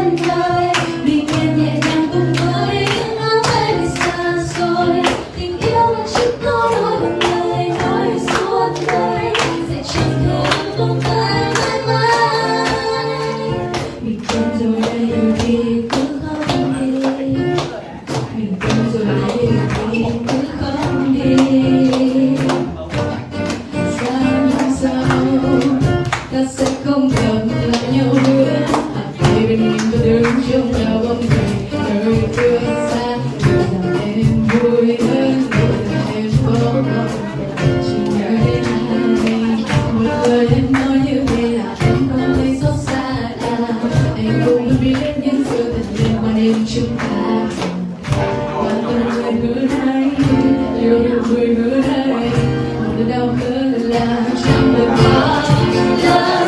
and I và đứng chung nhau bóng về đời tương xa để làm em vui hơn để làm em có lòng chỉ nhớ đến anh một lời em nói như thế là em còn thấy xót xa ta anh cũng biết những sự thật liên quan đến chúng ta và từng người hứa nay yêu được người hứa nay một đau hơn là chẳng được bao